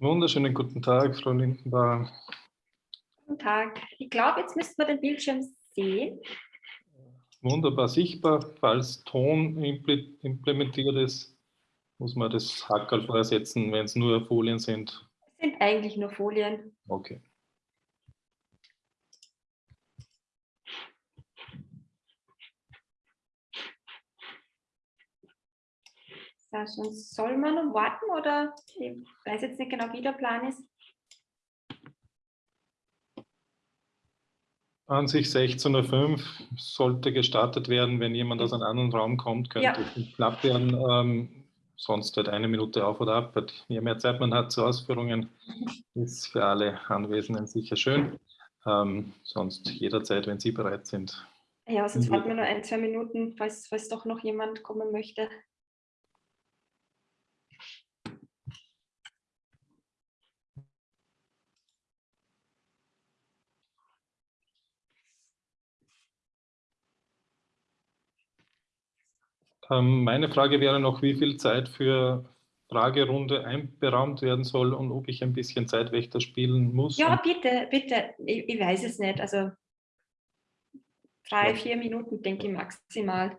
Wunderschönen guten Tag, Frau Lindenbauer. Guten Tag. Ich glaube, jetzt müssten wir den Bildschirm sehen. Wunderbar sichtbar. Falls Ton implementiert ist, muss man das Hackerl vorsetzen, wenn es nur Folien sind. Es sind eigentlich nur Folien. Okay. Sonst soll man noch warten oder ich weiß jetzt nicht genau, wie der Plan ist. An sich 16.05 Uhr sollte gestartet werden. Wenn jemand aus einem anderen Raum kommt, könnte ja. es nicht knapp werden. Ähm, sonst halt eine Minute auf oder ab. Je mehr Zeit man hat zu Ausführungen, ist für alle Anwesenden sicher schön. Ähm, sonst jederzeit, wenn Sie bereit sind. Ja, sonst warten wir nur ein, zwei Minuten, falls, falls doch noch jemand kommen möchte. Meine Frage wäre noch, wie viel Zeit für Fragerunde einberaumt werden soll und ob ich ein bisschen Zeitwächter spielen muss. Ja, bitte, bitte. Ich, ich weiß es nicht. Also drei, ja. vier Minuten, denke ich maximal.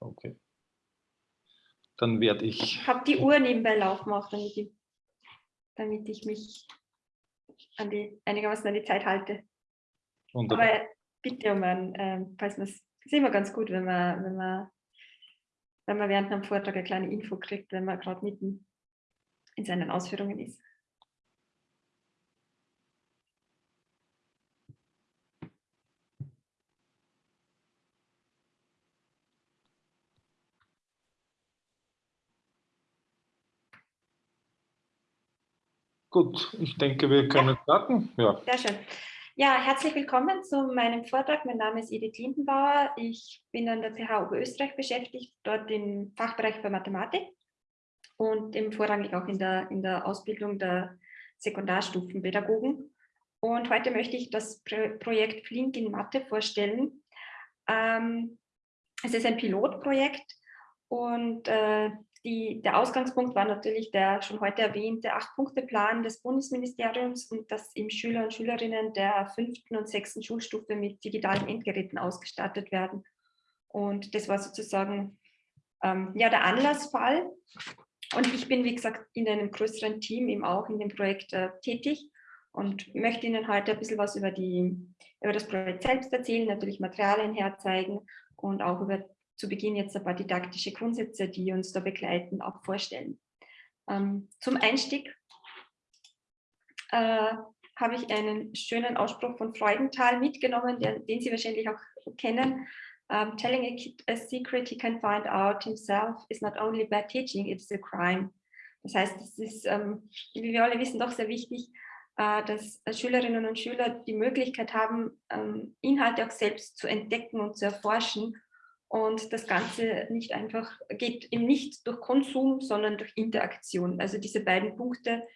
Okay. Dann werde ich... Ich habe die Uhr nebenbei laufen auch, damit ich, damit ich mich an die, einigermaßen an die Zeit halte. Wunderbar. Aber bitte um ein, äh, falls man es ist immer ganz gut, wenn man, wenn man wenn man während einem Vortrag eine kleine Info kriegt, wenn man gerade mitten in seinen Ausführungen ist. Gut, ich denke, wir können starten. Ja. Sehr schön. Ja, herzlich willkommen zu meinem Vortrag. Mein Name ist Edith Lindenbauer. Ich bin an der TH Oberösterreich beschäftigt, dort im Fachbereich für Mathematik und im vorrangig auch in der, in der Ausbildung der Sekundarstufenpädagogen. Und heute möchte ich das Projekt Flink in Mathe vorstellen. Ähm, es ist ein Pilotprojekt und äh, die, der Ausgangspunkt war natürlich der schon heute erwähnte Acht-Punkte-Plan des Bundesministeriums und dass eben Schüler und Schülerinnen der fünften und sechsten Schulstufe mit digitalen Endgeräten ausgestattet werden. Und das war sozusagen ähm, ja, der Anlassfall. Und ich bin, wie gesagt, in einem größeren Team eben auch in dem Projekt äh, tätig und möchte Ihnen heute ein bisschen was über, die, über das Projekt selbst erzählen, natürlich Materialien herzeigen und auch über zu Beginn jetzt ein paar didaktische Grundsätze, die uns da begleiten, auch vorstellen. Ähm, zum Einstieg äh, habe ich einen schönen Ausspruch von Freudenthal mitgenommen, den, den Sie wahrscheinlich auch kennen. Um, telling a kid a secret he can find out himself is not only bad teaching, it's a crime. Das heißt, es ist, ähm, wie wir alle wissen, doch sehr wichtig, äh, dass Schülerinnen und Schüler die Möglichkeit haben, ähm, Inhalte auch selbst zu entdecken und zu erforschen und das Ganze nicht einfach geht eben nicht durch Konsum, sondern durch Interaktion. Also diese beiden Punkte,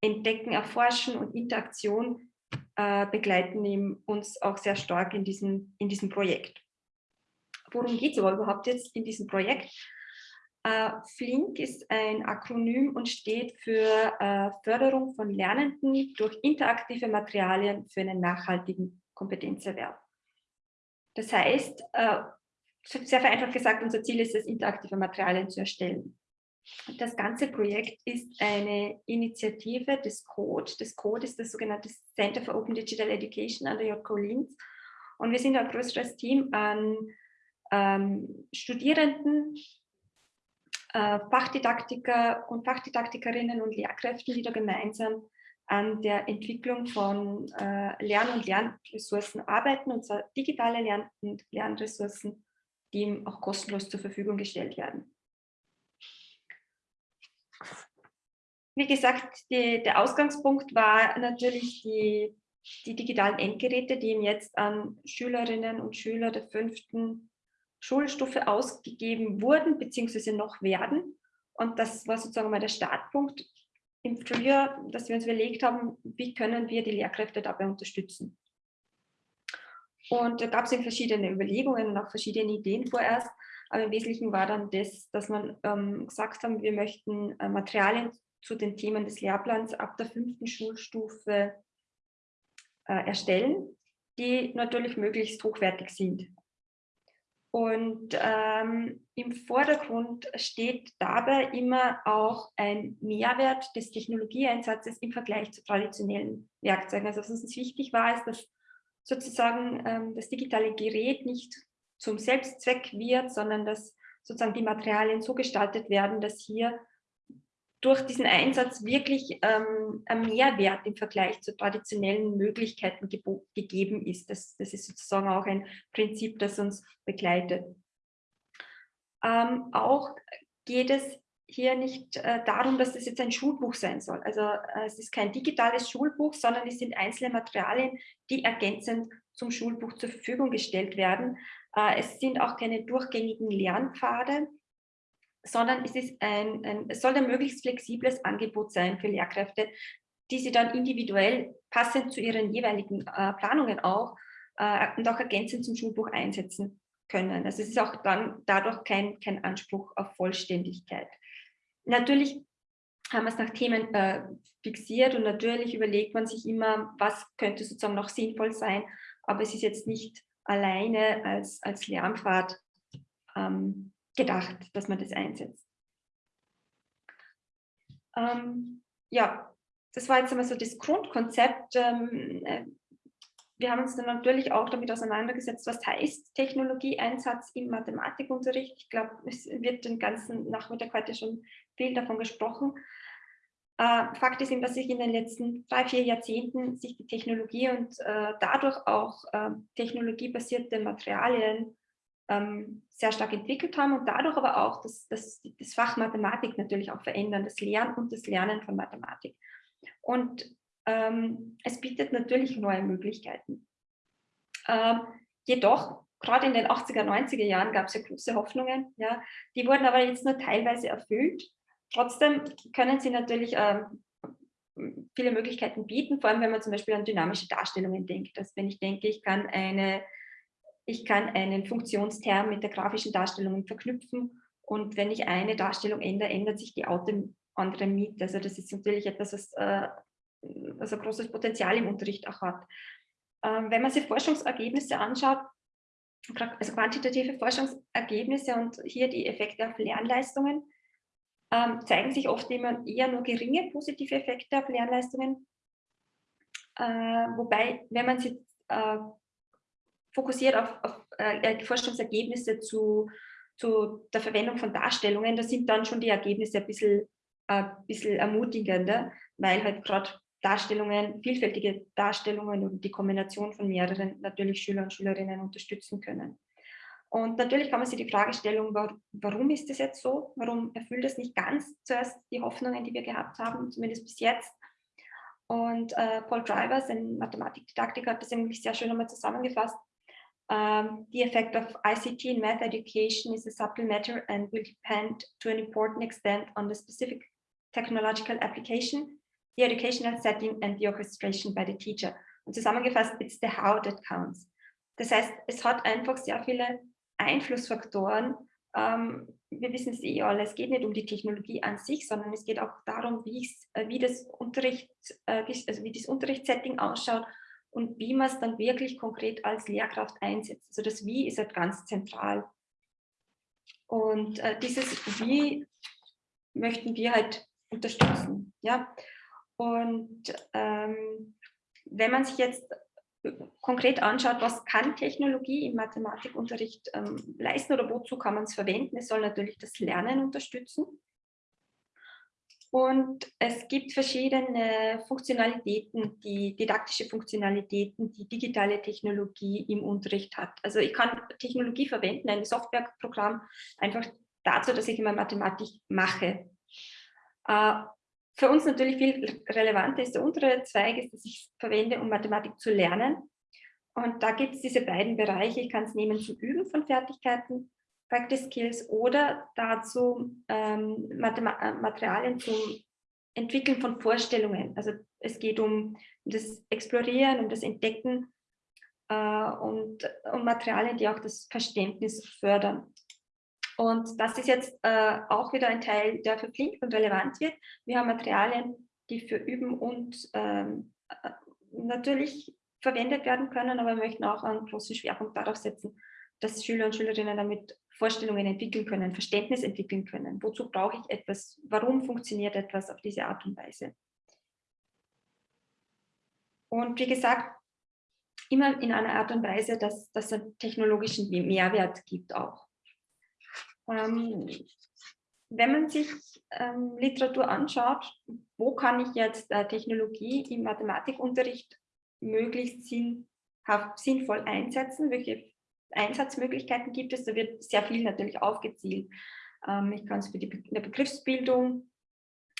Entdecken, Erforschen und Interaktion, äh, begleiten eben uns auch sehr stark in diesem, in diesem Projekt. Worum geht es aber überhaupt jetzt in diesem Projekt? Äh, FLINK ist ein Akronym und steht für äh, Förderung von Lernenden durch interaktive Materialien für einen nachhaltigen Kompetenzerwerb. Das heißt, äh, sehr vereinfacht gesagt, unser Ziel ist es, interaktive Materialien zu erstellen. Das ganze Projekt ist eine Initiative des CODE. Das CODE ist das sogenannte Center for Open Digital Education an der JK Linz. Und wir sind ein größeres Team an ähm, Studierenden, äh, Fachdidaktiker und Fachdidaktikerinnen und Lehrkräften, die da gemeinsam an der Entwicklung von äh, Lern- und Lernressourcen arbeiten, und zwar digitale Lern- und Lernressourcen die ihm auch kostenlos zur Verfügung gestellt werden. Wie gesagt, die, der Ausgangspunkt war natürlich die, die digitalen Endgeräte, die ihm jetzt an Schülerinnen und Schüler der fünften Schulstufe ausgegeben wurden, beziehungsweise noch werden. Und das war sozusagen mal der Startpunkt im Frühjahr, dass wir uns überlegt haben, wie können wir die Lehrkräfte dabei unterstützen. Und da gab es verschiedene Überlegungen und auch verschiedene Ideen vorerst. Aber im Wesentlichen war dann das, dass man ähm, gesagt haben, wir möchten äh, Materialien zu den Themen des Lehrplans ab der fünften Schulstufe äh, erstellen, die natürlich möglichst hochwertig sind. Und ähm, im Vordergrund steht dabei immer auch ein Mehrwert des Technologieeinsatzes im Vergleich zu traditionellen Werkzeugen. Also was uns wichtig war, ist, dass sozusagen ähm, das digitale Gerät nicht zum Selbstzweck wird, sondern dass sozusagen die Materialien so gestaltet werden, dass hier durch diesen Einsatz wirklich ähm, ein Mehrwert im Vergleich zu traditionellen Möglichkeiten gegeben ist. Das, das, ist sozusagen auch ein Prinzip, das uns begleitet. Ähm, auch geht es hier nicht äh, darum, dass das jetzt ein Schulbuch sein soll. Also äh, es ist kein digitales Schulbuch, sondern es sind einzelne Materialien, die ergänzend zum Schulbuch zur Verfügung gestellt werden. Äh, es sind auch keine durchgängigen Lernpfade, sondern es, ist ein, ein, es soll ein möglichst flexibles Angebot sein für Lehrkräfte, die sie dann individuell passend zu ihren jeweiligen äh, Planungen auch äh, und auch ergänzend zum Schulbuch einsetzen können. Also es ist auch dann dadurch kein, kein Anspruch auf Vollständigkeit. Natürlich haben wir es nach Themen äh, fixiert und natürlich überlegt man sich immer, was könnte sozusagen noch sinnvoll sein, aber es ist jetzt nicht alleine als, als Lernpfad ähm, gedacht, dass man das einsetzt. Ähm, ja, das war jetzt einmal so das Grundkonzept. Ähm, äh, wir haben uns dann natürlich auch damit auseinandergesetzt, was heißt Technologieeinsatz im Mathematikunterricht. Ich glaube, es wird den ganzen Nachmittag heute schon viel davon gesprochen. Äh, Fakt ist eben, dass sich in den letzten drei, vier Jahrzehnten sich die Technologie und äh, dadurch auch äh, technologiebasierte Materialien ähm, sehr stark entwickelt haben und dadurch aber auch das, das, das Fach Mathematik natürlich auch verändern, das Lernen und das Lernen von Mathematik. Und ähm, es bietet natürlich neue Möglichkeiten. Ähm, jedoch, gerade in den 80er, 90er Jahren gab es ja große Hoffnungen, ja, die wurden aber jetzt nur teilweise erfüllt. Trotzdem können sie natürlich ähm, viele Möglichkeiten bieten, vor allem wenn man zum Beispiel an dynamische Darstellungen denkt. Dass wenn ich denke, ich kann eine ich kann einen Funktionsterm mit der grafischen Darstellung verknüpfen und wenn ich eine Darstellung ändere, ändert sich die andere mit. Also das ist natürlich etwas, was äh, also großes Potenzial im Unterricht auch hat. Ähm, wenn man sich Forschungsergebnisse anschaut, also quantitative Forschungsergebnisse und hier die Effekte auf Lernleistungen, ähm, zeigen sich oft immer eher nur geringe positive Effekte auf Lernleistungen. Äh, wobei, wenn man sich äh, fokussiert auf, auf äh, Forschungsergebnisse zu, zu der Verwendung von Darstellungen, da sind dann schon die Ergebnisse ein bisschen, äh, bisschen ermutigender, weil halt gerade Darstellungen, vielfältige Darstellungen und die Kombination von mehreren natürlich Schüler und Schülerinnen unterstützen können. Und natürlich kann man sich die Frage stellen, warum ist das jetzt so? Warum erfüllt das nicht ganz zuerst die Hoffnungen, die wir gehabt haben, zumindest bis jetzt? Und äh, Paul Drivers, ein Mathematikdidaktiker, hat das eigentlich sehr schön einmal zusammengefasst. Um, the effect of ICT in math education is a subtle matter and will depend to an important extent on the specific technological application, the educational setting and the orchestration by the teacher. Und zusammengefasst, it's the how that counts. Das heißt, es hat einfach sehr viele Einflussfaktoren. Ähm, wir wissen es eh alle, es geht nicht um die Technologie an sich, sondern es geht auch darum, wie, äh, wie das Unterricht, äh, also wie das Unterrichtssetting ausschaut und wie man es dann wirklich konkret als Lehrkraft einsetzt. Also das Wie ist halt ganz zentral. Und äh, dieses Wie möchten wir halt unterstützen. Ja? Und ähm, wenn man sich jetzt konkret anschaut, was kann Technologie im Mathematikunterricht ähm, leisten oder wozu kann man es verwenden, es soll natürlich das Lernen unterstützen. Und es gibt verschiedene Funktionalitäten, die didaktische Funktionalitäten, die digitale Technologie im Unterricht hat. Also ich kann Technologie verwenden, ein Softwareprogramm, einfach dazu, dass ich immer Mathematik mache. Für uns natürlich viel relevanter ist der untere Zweig, ist, dass ich verwende, um Mathematik zu lernen. Und da gibt es diese beiden Bereiche. Ich kann es nehmen zum Üben von Fertigkeiten Practice Skills oder dazu ähm, äh, Materialien zum Entwickeln von Vorstellungen. Also es geht um das Explorieren, um das Entdecken äh, und um Materialien, die auch das Verständnis fördern. Und das ist jetzt äh, auch wieder ein Teil, der für Flink und relevant wird. Wir haben Materialien, die für Üben und ähm, äh, natürlich verwendet werden können, aber wir möchten auch einen großen Schwerpunkt darauf setzen, dass Schüler und Schülerinnen damit Vorstellungen entwickeln können, Verständnis entwickeln können. Wozu brauche ich etwas? Warum funktioniert etwas auf diese Art und Weise? Und wie gesagt, immer in einer Art und Weise, dass es einen technologischen Mehrwert gibt auch. Ähm, wenn man sich ähm, Literatur anschaut, wo kann ich jetzt äh, Technologie im Mathematikunterricht möglichst sinnhaft, sinnvoll einsetzen? Welche Einsatzmöglichkeiten gibt es? Da wird sehr viel natürlich aufgezielt. Ähm, ich kann es für die Be eine Begriffsbildung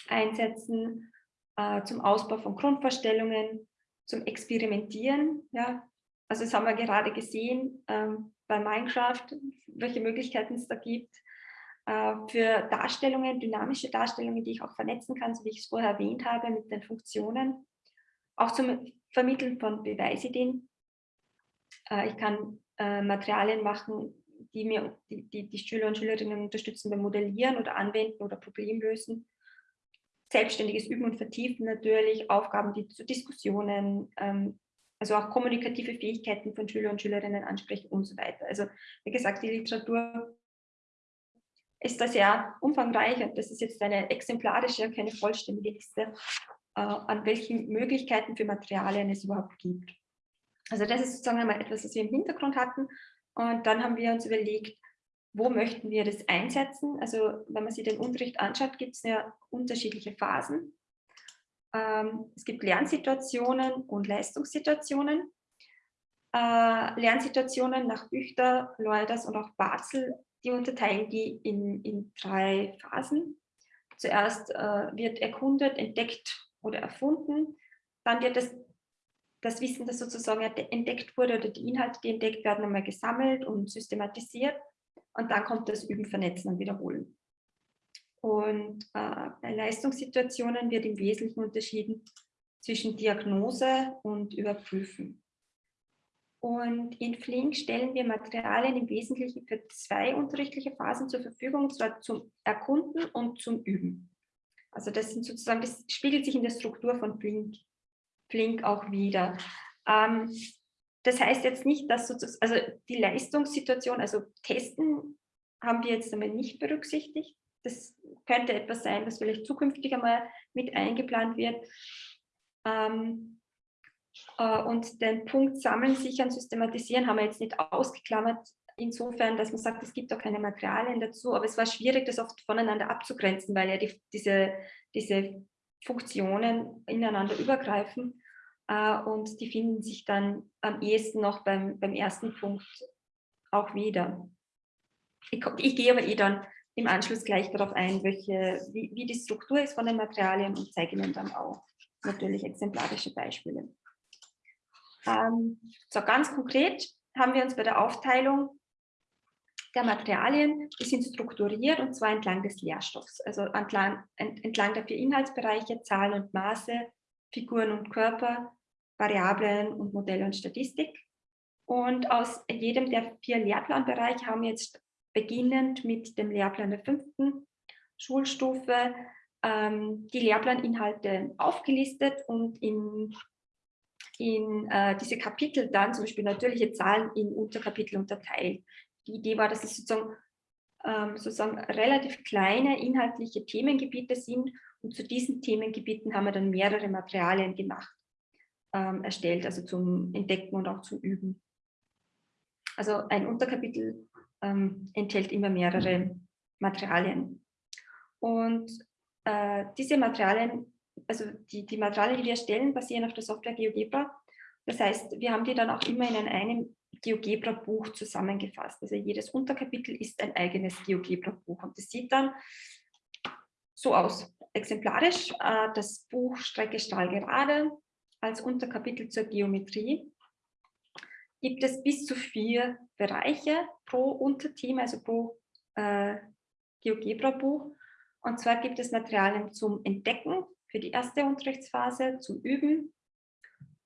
einsetzen, äh, zum Ausbau von Grundvorstellungen, zum Experimentieren. Ja. Also das haben wir gerade gesehen ähm, bei Minecraft, welche Möglichkeiten es da gibt. Äh, für Darstellungen, dynamische Darstellungen, die ich auch vernetzen kann, so wie ich es vorher erwähnt habe, mit den Funktionen. Auch zum Vermitteln von Beweisideen. Äh, ich kann äh, Materialien machen, die mir die, die, Schüler und Schülerinnen unterstützen beim Modellieren oder Anwenden oder Problemlösen. Selbstständiges Üben und Vertiefen natürlich, Aufgaben, die zu Diskussionen, ähm, also auch kommunikative Fähigkeiten von Schüler und Schülerinnen ansprechen und so weiter. Also wie gesagt, die Literatur ist da sehr umfangreich und das ist jetzt eine exemplarische, keine vollständige Liste, äh, an welchen Möglichkeiten für Materialien es überhaupt gibt. Also das ist sozusagen einmal etwas, was wir im Hintergrund hatten und dann haben wir uns überlegt, wo möchten wir das einsetzen? Also wenn man sich den Unterricht anschaut, gibt es ja unterschiedliche Phasen. Ähm, es gibt Lernsituationen und Leistungssituationen. Äh, Lernsituationen nach Büchter, Leuders und auch Barzel die unterteilen die in, in drei Phasen. Zuerst äh, wird erkundet, entdeckt oder erfunden. Dann wird das, das Wissen, das sozusagen entdeckt wurde oder die Inhalte, die entdeckt werden, einmal gesammelt und systematisiert. Und dann kommt das Üben, Vernetzen und Wiederholen. Und äh, bei Leistungssituationen wird im Wesentlichen unterschieden zwischen Diagnose und Überprüfen. Und in Flink stellen wir Materialien im Wesentlichen für zwei unterrichtliche Phasen zur Verfügung, und zwar zum Erkunden und zum Üben. Also das sind sozusagen, das spiegelt sich in der Struktur von Flink, Flink auch wieder. Ähm, das heißt jetzt nicht, dass sozusagen, also die Leistungssituation, also Testen haben wir jetzt einmal nicht berücksichtigt. Das könnte etwas sein, was vielleicht zukünftig einmal mit eingeplant wird. Ähm, äh, und den Punkt Sammeln, Sichern, Systematisieren haben wir jetzt nicht ausgeklammert, insofern, dass man sagt, es gibt auch keine Materialien dazu, aber es war schwierig, das oft voneinander abzugrenzen, weil ja die, diese, diese Funktionen ineinander übergreifen äh, und die finden sich dann am ehesten noch beim, beim ersten Punkt auch wieder. Ich, ich gehe aber eh dann im Anschluss gleich darauf ein, welche, wie, wie die Struktur ist von den Materialien und zeige Ihnen dann auch natürlich exemplarische Beispiele. Ähm, so ganz konkret haben wir uns bei der Aufteilung der Materialien, die sind strukturiert und zwar entlang des Lehrstoffs, also entlang, entlang der vier Inhaltsbereiche, Zahlen und Maße, Figuren und Körper, Variablen und Modelle und Statistik. Und aus jedem der vier Lehrplanbereiche haben wir jetzt beginnend mit dem Lehrplan der fünften Schulstufe ähm, die Lehrplaninhalte aufgelistet und in in äh, diese Kapitel dann zum Beispiel natürliche Zahlen in Unterkapitel unterteilt. Die Idee war, dass es sozusagen, ähm, sozusagen relativ kleine inhaltliche Themengebiete sind und zu diesen Themengebieten haben wir dann mehrere Materialien gemacht, ähm, erstellt, also zum Entdecken und auch zum Üben. Also ein Unterkapitel ähm, enthält immer mehrere Materialien. Und äh, diese Materialien also die, die Materialien, die wir erstellen, basieren auf der Software GeoGebra. Das heißt, wir haben die dann auch immer in einem GeoGebra-Buch zusammengefasst. Also jedes Unterkapitel ist ein eigenes GeoGebra-Buch und das sieht dann so aus. Exemplarisch äh, das Buch Strecke Stahlgerade als Unterkapitel zur Geometrie gibt es bis zu vier Bereiche pro Unterthema, also pro äh, GeoGebra-Buch. Und zwar gibt es Materialien zum Entdecken, für die erste Unterrichtsphase zum Üben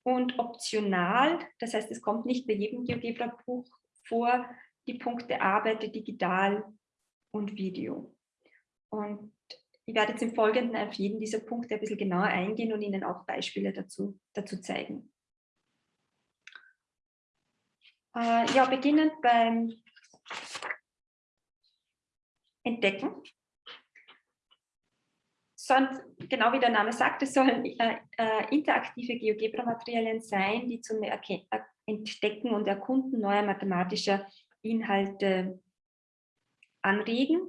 und optional, das heißt, es kommt nicht bei jedem GeoGebra-Buch vor, die Punkte Arbeite digital und Video. Und ich werde jetzt im Folgenden auf jeden dieser Punkte ein bisschen genauer eingehen und Ihnen auch Beispiele dazu, dazu zeigen. Äh, ja, beginnend beim Entdecken. Sonst, genau wie der Name sagt, es sollen äh, äh, interaktive GeoGebra-Materialien sein, die zum Entdecken und Erkunden neuer mathematischer Inhalte anregen.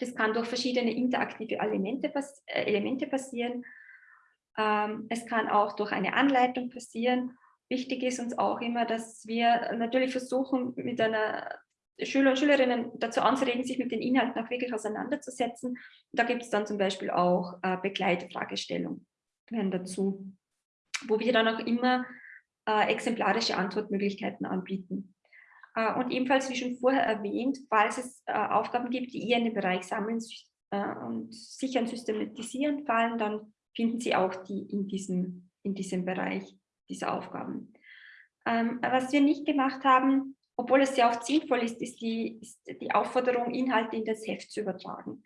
Das kann durch verschiedene interaktive Elemente, pass äh, Elemente passieren. Ähm, es kann auch durch eine Anleitung passieren. Wichtig ist uns auch immer, dass wir natürlich versuchen, mit einer Schüler und Schülerinnen dazu anzuregen, sich mit den Inhalten auch wirklich auseinanderzusetzen. Da gibt es dann zum Beispiel auch äh, Begleitfragestellungen dazu, wo wir dann auch immer äh, exemplarische Antwortmöglichkeiten anbieten. Äh, und ebenfalls, wie schon vorher erwähnt, falls es äh, Aufgaben gibt, die eher in den Bereich Sammeln äh, und Sichern, Systematisieren fallen, dann finden Sie auch die in diesem, in diesem Bereich dieser Aufgaben. Ähm, was wir nicht gemacht haben, obwohl es sehr oft sinnvoll ist, ist die, ist die Aufforderung, Inhalte in das Heft zu übertragen.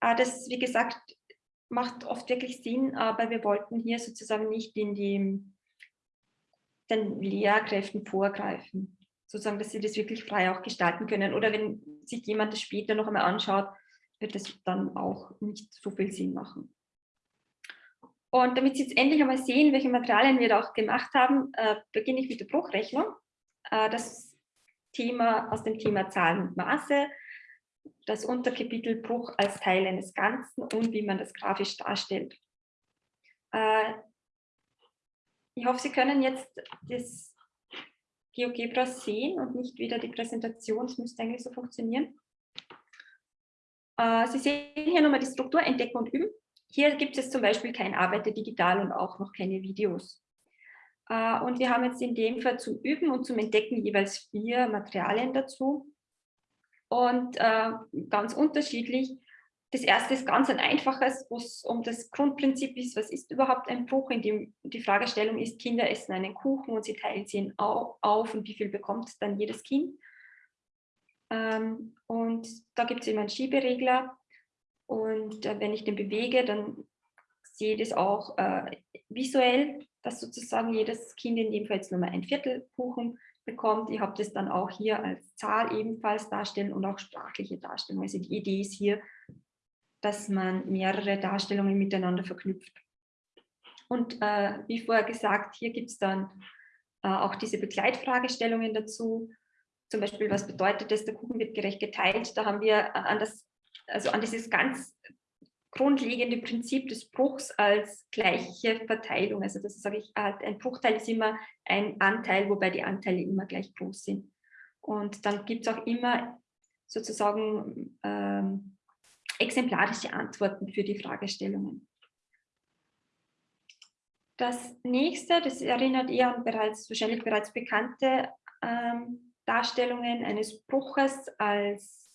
Das, wie gesagt, macht oft wirklich Sinn, aber wir wollten hier sozusagen nicht in die, den Lehrkräften vorgreifen sozusagen, dass sie das wirklich frei auch gestalten können. Oder wenn sich jemand das später noch einmal anschaut, wird das dann auch nicht so viel Sinn machen. Und damit Sie jetzt endlich einmal sehen, welche Materialien wir da auch gemacht haben, äh, beginne ich mit der Bruchrechnung. Äh, das Thema aus dem Thema Zahlen und Maße, das Unterkapitel Bruch als Teil eines Ganzen und wie man das grafisch darstellt. Äh, ich hoffe, Sie können jetzt das GeoGebra sehen und nicht wieder die Präsentation. Das müsste eigentlich so funktionieren. Äh, Sie sehen hier nochmal die Struktur entdecken und üben. Hier gibt es zum Beispiel kein Arbeiter digital und auch noch keine Videos. Äh, und wir haben jetzt in dem Fall zum Üben und zum Entdecken jeweils vier Materialien dazu. Und äh, ganz unterschiedlich. Das erste ist ganz ein einfaches, wo es um das Grundprinzip ist, was ist überhaupt ein Bruch, in dem die Fragestellung ist, Kinder essen einen Kuchen und sie teilen ihn auf und wie viel bekommt dann jedes Kind. Ähm, und da gibt es eben einen Schieberegler und äh, wenn ich den bewege, dann sehe ich das auch äh, visuell, dass sozusagen jedes Kind in dem Fall jetzt nur mal ein Viertel Kuchen bekommt. Ich habe das dann auch hier als Zahl ebenfalls darstellen und auch sprachliche Darstellung. Also die Idee ist hier, dass man mehrere Darstellungen miteinander verknüpft. Und äh, wie vorher gesagt, hier gibt es dann äh, auch diese Begleitfragestellungen dazu. Zum Beispiel, was bedeutet das, der Kuchen wird gerecht geteilt? Da haben wir äh, an, das, also an dieses ganz grundlegende Prinzip des Bruchs als gleiche Verteilung. Also das sage ich, ein Bruchteil ist immer ein Anteil, wobei die Anteile immer gleich groß sind. Und dann gibt es auch immer sozusagen ähm, exemplarische Antworten für die Fragestellungen. Das nächste, das erinnert eher an bereits, wahrscheinlich bereits bekannte ähm, Darstellungen eines Bruches als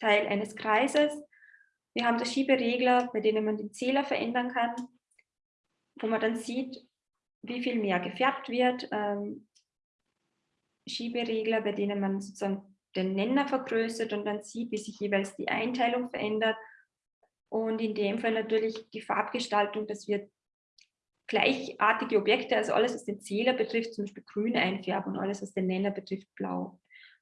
Teil eines Kreises. Wir haben da Schieberegler, bei denen man den Zähler verändern kann, wo man dann sieht, wie viel mehr gefärbt wird. Ähm, Schieberegler, bei denen man sozusagen den Nenner vergrößert und dann sieht, wie sich jeweils die Einteilung verändert. Und in dem Fall natürlich die Farbgestaltung, dass wir gleichartige Objekte, also alles, was den Zähler betrifft, zum Beispiel grün einfärben und alles, was den Nenner betrifft, blau.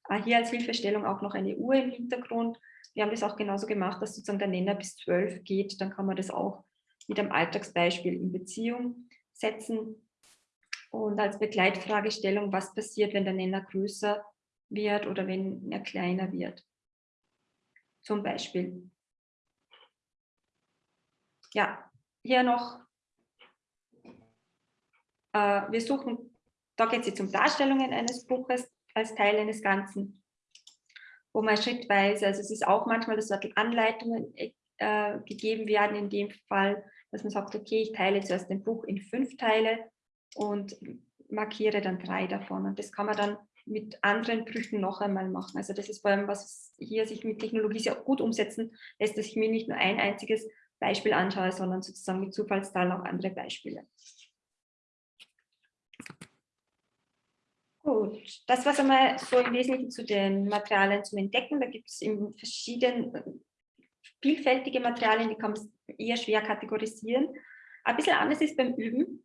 Äh, hier als Hilfestellung auch noch eine Uhr im Hintergrund. Wir haben das auch genauso gemacht, dass sozusagen der Nenner bis 12 geht. Dann kann man das auch mit einem Alltagsbeispiel in Beziehung setzen. Und als Begleitfragestellung, was passiert, wenn der Nenner größer wird oder wenn er kleiner wird. Zum Beispiel. Ja, hier noch, äh, wir suchen, da geht es jetzt um Darstellungen eines Buches als Teil eines Ganzen, wo man schrittweise, also es ist auch manchmal, dass dort Anleitungen äh, gegeben werden, in dem Fall, dass man sagt, okay, ich teile zuerst ein Buch in fünf Teile und markiere dann drei davon. Und das kann man dann mit anderen Brüchen noch einmal machen. Also das ist vor allem, was hier sich mit Technologie sehr gut umsetzen lässt, dass ich mir nicht nur ein einziges Beispiel anschaue, sondern sozusagen mit Zufallszahlen auch andere Beispiele. Gut, das war einmal so im Wesentlichen zu den Materialien zum Entdecken. Da gibt es in verschiedenen vielfältige Materialien, die kann man eher schwer kategorisieren. Ein bisschen anders ist beim Üben.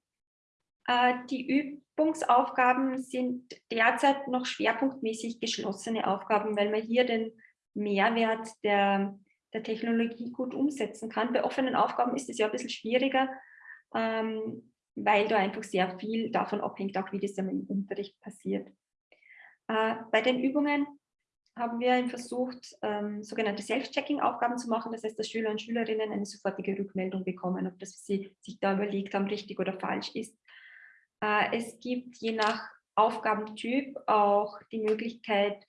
Äh, die Übungsaufgaben sind derzeit noch schwerpunktmäßig geschlossene Aufgaben, weil man hier den Mehrwert der, der Technologie gut umsetzen kann. Bei offenen Aufgaben ist es ja ein bisschen schwieriger, ähm, weil da einfach sehr viel davon abhängt, auch wie das im Unterricht passiert. Äh, bei den Übungen haben wir versucht, ähm, sogenannte Self-Checking-Aufgaben zu machen. Das heißt, dass Schüler und Schülerinnen eine sofortige Rückmeldung bekommen, ob das, sie sich da überlegt haben, richtig oder falsch ist. Äh, es gibt je nach Aufgabentyp auch die Möglichkeit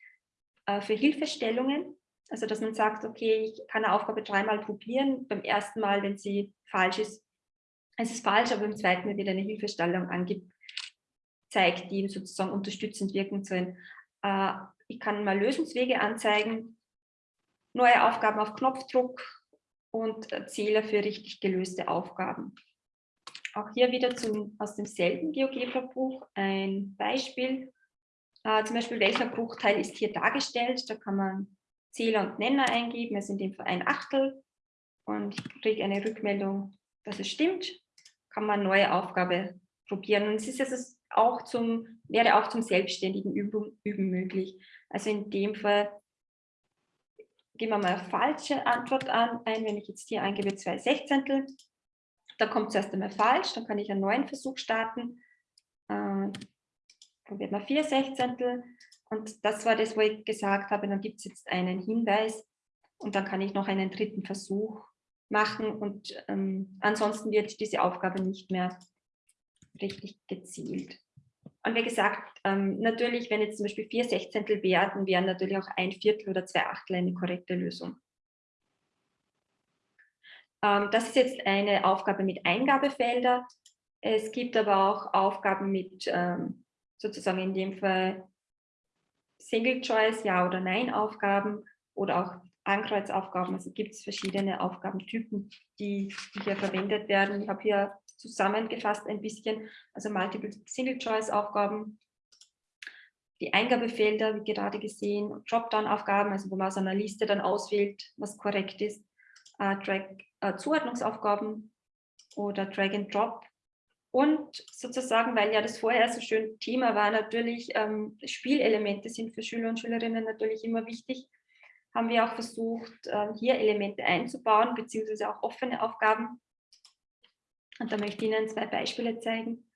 äh, für Hilfestellungen. Also, dass man sagt, okay, ich kann eine Aufgabe dreimal probieren. Beim ersten Mal, wenn sie falsch ist, es ist falsch, aber beim zweiten wird eine Hilfestellung angezeigt, die sozusagen unterstützend wirken sollen. Äh, ich kann mal Lösungswege anzeigen, neue Aufgaben auf Knopfdruck und Zähler für richtig gelöste Aufgaben. Auch hier wieder zum, aus demselben GeoGebra-Buch ein Beispiel. Äh, zum Beispiel, welcher Bruchteil ist hier dargestellt? Da kann man Zähler und Nenner eingeben, es sind in dem Fall ein Achtel. Und ich kriege eine Rückmeldung, dass es stimmt. Kann man eine neue Aufgabe probieren. Und es ist also auch zum, wäre auch zum selbstständigen Üben, Üben möglich. Also in dem Fall geben wir mal eine falsche Antwort an, ein, wenn ich jetzt hier eingebe zwei Sechzehntel, dann kommt zuerst einmal falsch, dann kann ich einen neuen Versuch starten, äh, probiert mal vier Sechzehntel und das war das, wo ich gesagt habe, dann gibt es jetzt einen Hinweis und dann kann ich noch einen dritten Versuch machen und ähm, ansonsten wird diese Aufgabe nicht mehr richtig gezielt. Und wie gesagt, ähm, natürlich, wenn jetzt zum Beispiel vier Sechzehntel werden, wären natürlich auch ein Viertel oder zwei Achtel eine korrekte Lösung. Ähm, das ist jetzt eine Aufgabe mit Eingabefelder. Es gibt aber auch Aufgaben mit ähm, sozusagen in dem Fall Single Choice, Ja- oder Nein-Aufgaben oder auch Ankreuzaufgaben. Also gibt es verschiedene Aufgabentypen, die, die hier verwendet werden. Ich habe hier zusammengefasst ein bisschen, also Multiple Single-Choice-Aufgaben, die Eingabefelder, wie gerade gesehen, Dropdown-Aufgaben, also wo man aus einer Liste dann auswählt, was korrekt ist, äh, Drag, äh, Zuordnungsaufgaben oder Drag and Drop. Und sozusagen, weil ja das vorher so schön Thema war, natürlich ähm, Spielelemente sind für Schüler und Schülerinnen natürlich immer wichtig, haben wir auch versucht, äh, hier Elemente einzubauen, beziehungsweise auch offene Aufgaben und da möchte ich Ihnen zwei Beispiele zeigen.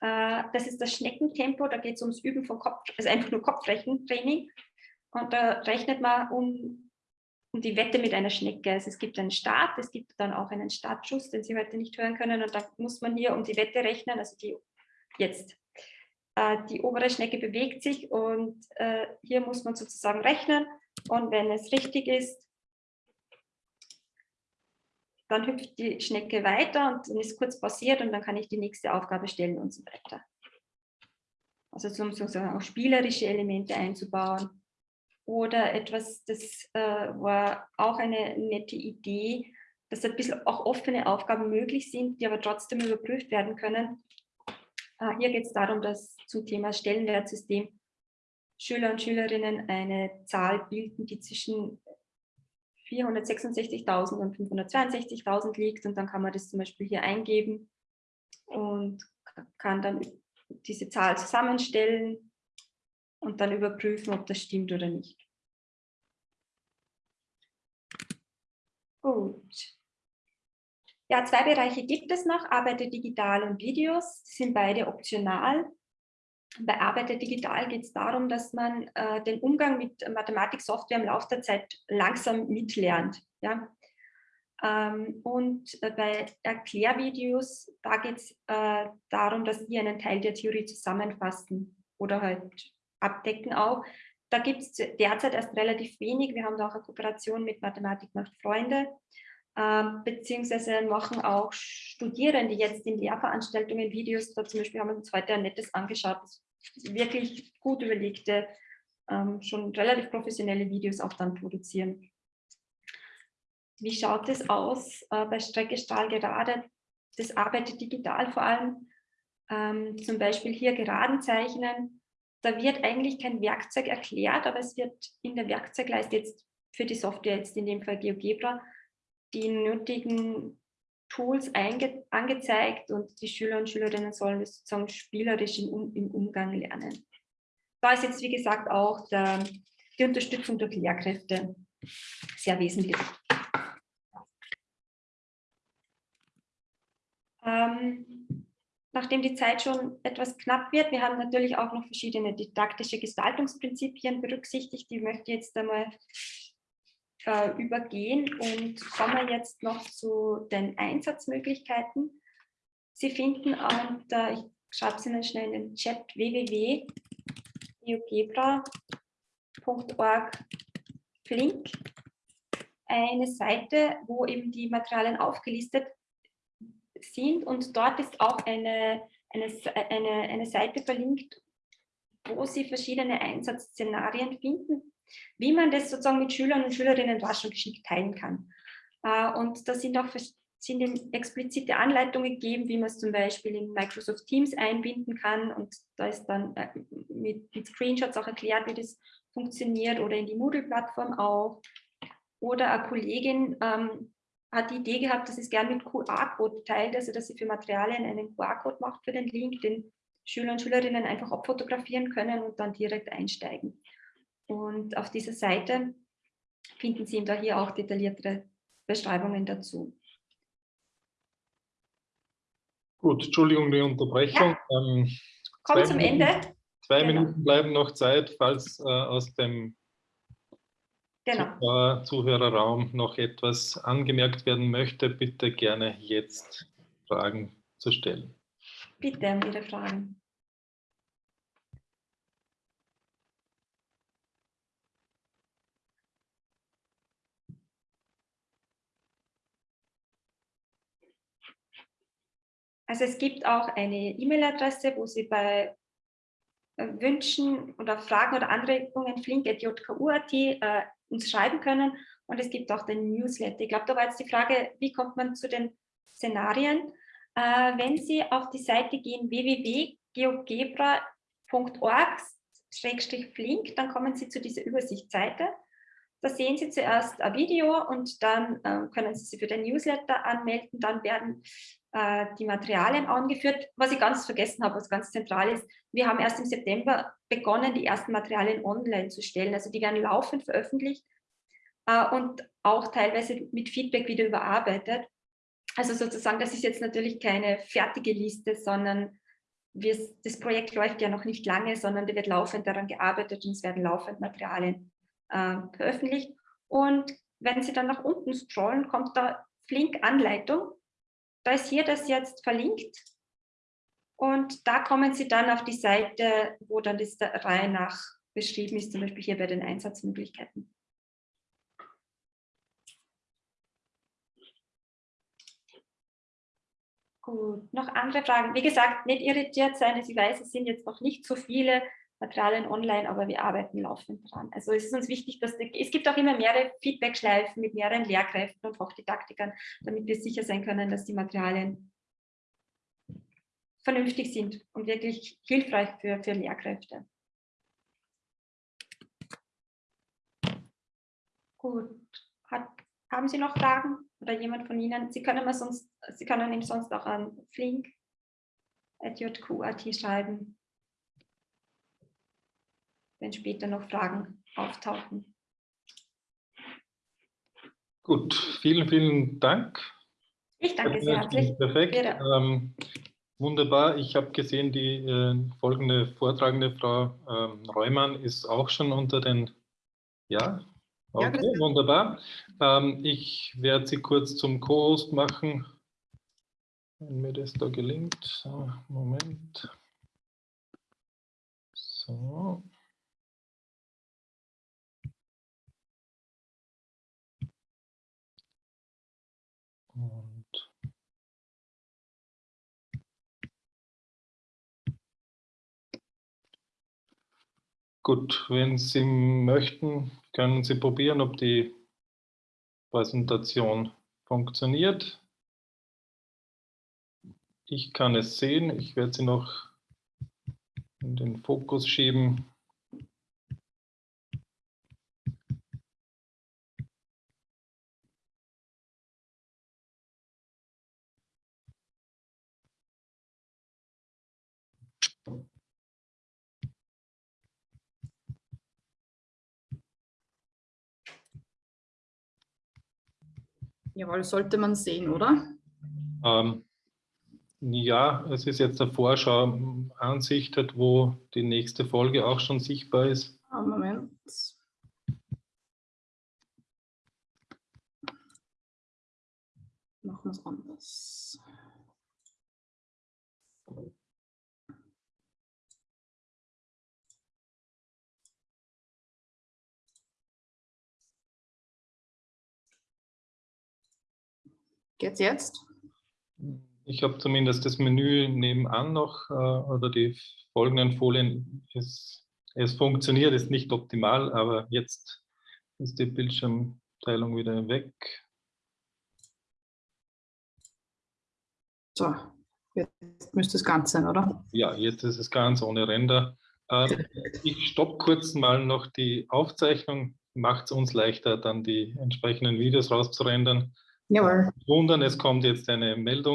Äh, das ist das Schneckentempo, da geht es ums Üben von Kopf, also einfach nur Kopfrechentraining. Und da rechnet man um, um die Wette mit einer Schnecke. Also es gibt einen Start, es gibt dann auch einen Startschuss, den Sie heute nicht hören können. Und da muss man hier um die Wette rechnen, also die jetzt. Äh, die obere Schnecke bewegt sich und äh, hier muss man sozusagen rechnen. Und wenn es richtig ist, dann hüpft die Schnecke weiter und dann ist kurz passiert und dann kann ich die nächste Aufgabe stellen und so weiter. Also um sozusagen auch spielerische Elemente einzubauen. Oder etwas, das äh, war auch eine nette Idee, dass ein bisschen auch offene Aufgaben möglich sind, die aber trotzdem überprüft werden können. Äh, hier geht es darum, dass zum Thema Stellenwertsystem Schüler und Schülerinnen eine Zahl bilden, die zwischen 466.000 und 562.000 liegt und dann kann man das zum Beispiel hier eingeben und kann dann diese Zahl zusammenstellen und dann überprüfen, ob das stimmt oder nicht. Gut. Ja, zwei Bereiche gibt es noch, Arbeite digital und Videos, sind beide optional. Bei Arbeiter Digital geht es darum, dass man äh, den Umgang mit Mathematiksoftware im Laufe der Zeit langsam mitlernt. Ja? Ähm, und äh, bei Erklärvideos, da geht es äh, darum, dass die einen Teil der Theorie zusammenfassen oder halt abdecken auch. Da gibt es derzeit erst relativ wenig. Wir haben da auch eine Kooperation mit Mathematik macht Freunde, ähm, beziehungsweise machen auch Studierende jetzt in Lehrveranstaltungen Videos. Da zum Beispiel haben wir uns heute ein nettes angeschaut, das wirklich gut überlegte, ähm, schon relativ professionelle Videos auch dann produzieren. Wie schaut es aus äh, bei Strecke Stahl gerade? Das arbeitet digital vor allem. Ähm, zum Beispiel hier Geraden zeichnen. Da wird eigentlich kein Werkzeug erklärt, aber es wird in der Werkzeugleiste jetzt für die Software, jetzt in dem Fall GeoGebra, die nötigen Tools angezeigt und die Schüler und Schülerinnen sollen das sozusagen spielerisch im, um im Umgang lernen. Da ist jetzt, wie gesagt, auch der, die Unterstützung durch Lehrkräfte sehr wesentlich. Ähm, nachdem die Zeit schon etwas knapp wird, wir haben natürlich auch noch verschiedene didaktische Gestaltungsprinzipien berücksichtigt, die möchte ich jetzt einmal äh, übergehen und kommen jetzt noch zu den Einsatzmöglichkeiten. Sie finden unter, ich schreibe es Ihnen schnell in den Chat, www.geogebra.org Flink eine Seite, wo eben die Materialien aufgelistet sind und dort ist auch eine, eine, eine, eine Seite verlinkt, wo Sie verschiedene Einsatzszenarien finden, wie man das sozusagen mit Schülern und Schülerinnen rasch und geschickt teilen kann. Äh, und da sind auch sind explizite Anleitungen gegeben, wie man es zum Beispiel in Microsoft Teams einbinden kann und da ist dann äh, mit, mit Screenshots auch erklärt, wie das funktioniert oder in die Moodle-Plattform auch. Oder eine Kollegin ähm, hat die Idee gehabt, dass sie es gerne mit QR-Code teilt, also dass sie für Materialien einen QR-Code macht für den Link, den Schüler und Schülerinnen einfach abfotografieren können und dann direkt einsteigen. Und auf dieser Seite finden Sie da hier auch detailliertere Beschreibungen dazu. Gut, Entschuldigung die Unterbrechung. Ja. Ähm, Kommt zum Minuten, Ende. Zwei genau. Minuten bleiben noch Zeit, falls äh, aus dem genau. Zuhörerraum noch etwas angemerkt werden möchte, bitte gerne jetzt Fragen zu stellen. Bitte um Ihre Fragen. Also es gibt auch eine E-Mail-Adresse, wo Sie bei äh, Wünschen oder Fragen oder Anregungen flink.jku.at äh, uns schreiben können. Und es gibt auch den Newsletter. Ich glaube, da war jetzt die Frage, wie kommt man zu den Szenarien? Äh, wenn Sie auf die Seite gehen, www.geogebra.org-flink, dann kommen Sie zu dieser Übersichtsseite. Da sehen Sie zuerst ein Video und dann äh, können Sie sich für den Newsletter anmelden. Dann werden äh, die Materialien angeführt. Was ich ganz vergessen habe, was ganz zentral ist, wir haben erst im September begonnen, die ersten Materialien online zu stellen. Also die werden laufend veröffentlicht äh, und auch teilweise mit Feedback wieder überarbeitet. Also sozusagen, das ist jetzt natürlich keine fertige Liste, sondern wir, das Projekt läuft ja noch nicht lange, sondern da wird laufend daran gearbeitet und es werden laufend Materialien äh, veröffentlicht. Und wenn Sie dann nach unten scrollen, kommt da Flink Anleitung. Da ist hier das jetzt verlinkt. Und da kommen Sie dann auf die Seite, wo dann das der Reihe nach beschrieben ist, zum Beispiel hier bei den Einsatzmöglichkeiten. Gut, noch andere Fragen? Wie gesagt, nicht irritiert sein. Ich weiß, es sind jetzt noch nicht so viele. Materialien online, aber wir arbeiten laufend dran. Also es ist uns wichtig, dass die, es gibt auch immer mehrere Feedback-Schleifen mit mehreren Lehrkräften und Fachdidaktikern, damit wir sicher sein können, dass die Materialien vernünftig sind und wirklich hilfreich für, für Lehrkräfte. Gut, Hat, haben Sie noch Fragen oder jemand von Ihnen? Sie können, mir sonst, Sie können ihm sonst auch an flink.jq.at schreiben wenn später noch Fragen auftauchen. Gut, vielen, vielen Dank. Ich danke sehr herzlich. Perfekt. Ähm, wunderbar. Ich habe gesehen, die äh, folgende Vortragende, Frau ähm, Reumann, ist auch schon unter den, ja, okay, ja, wunderbar. Ähm, ich werde Sie kurz zum Co-Host machen, wenn mir das da gelingt. So, Moment. Gut, wenn Sie möchten, können Sie probieren, ob die Präsentation funktioniert. Ich kann es sehen. Ich werde sie noch in den Fokus schieben. Jawohl, sollte man sehen, oder? Ähm, ja, es ist jetzt eine Vorschau-Ansicht, wo die nächste Folge auch schon sichtbar ist. Ah, Moment. Machen wir es anders. Geht's jetzt? Ich habe zumindest das Menü nebenan noch äh, oder die folgenden Folien. Es, es funktioniert, ist nicht optimal, aber jetzt ist die Bildschirmteilung wieder weg. So, jetzt müsste es ganz sein, oder? Ja, jetzt ist es ganz ohne Render. Äh, ich stoppe kurz mal noch die Aufzeichnung. Macht es uns leichter, dann die entsprechenden Videos rauszurendern. Jawohl. Wundern, es kommt jetzt eine Meldung.